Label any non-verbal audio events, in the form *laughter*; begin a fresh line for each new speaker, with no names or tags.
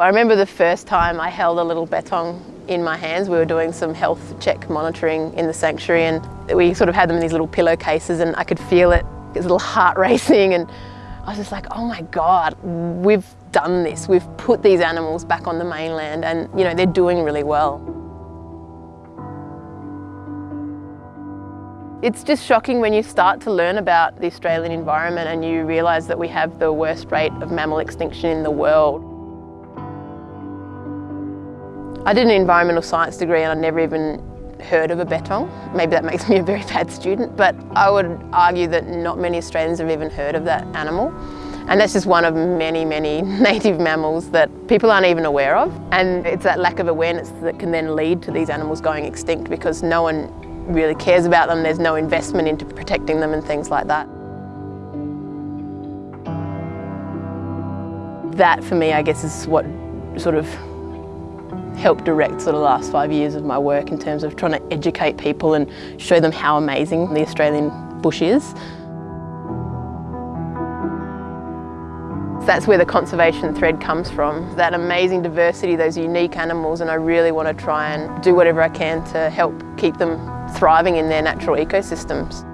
I remember the first time I held a little bettong in my hands. We were doing some health check monitoring in the sanctuary and we sort of had them in these little pillowcases and I could feel it, his little heart *laughs* racing and I was just like, oh my God, we've done this. We've put these animals back on the mainland and you know, they're doing really well. It's just shocking when you start to learn about the Australian environment and you realise that we have the worst rate of mammal extinction in the world. I did an environmental science degree and I'd never even heard of a bettong. Maybe that makes me a very *laughs* bad student, but I would argue that not many Australians have even heard of that animal. And that's just one of many, many *laughs* native mammals that people aren't even aware of. And it's that lack of awareness that can then lead to these animals going extinct because no one really cares about them, there's no investment into protecting them and things like that. That for me, I guess, is what sort of helped direct sort of the last five years of my work in terms of trying to educate people and show them how amazing the Australian bush is. That's where the conservation thread comes from, that amazing diversity, those unique animals, and I really want to try and do whatever I can to help keep them thriving in their natural ecosystems.